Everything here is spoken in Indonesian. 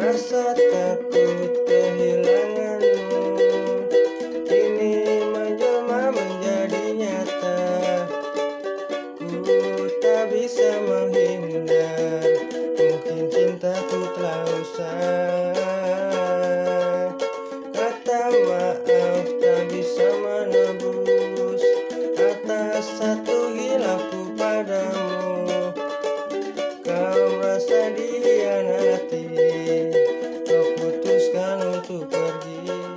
Rasa takut kehilanganmu Kini menjelma menjadi nyata. Ku tak bisa menghindar. Mungkin cintaku telah usai Kata maaf tak bisa menebus Atas satu hilafku. to forgive.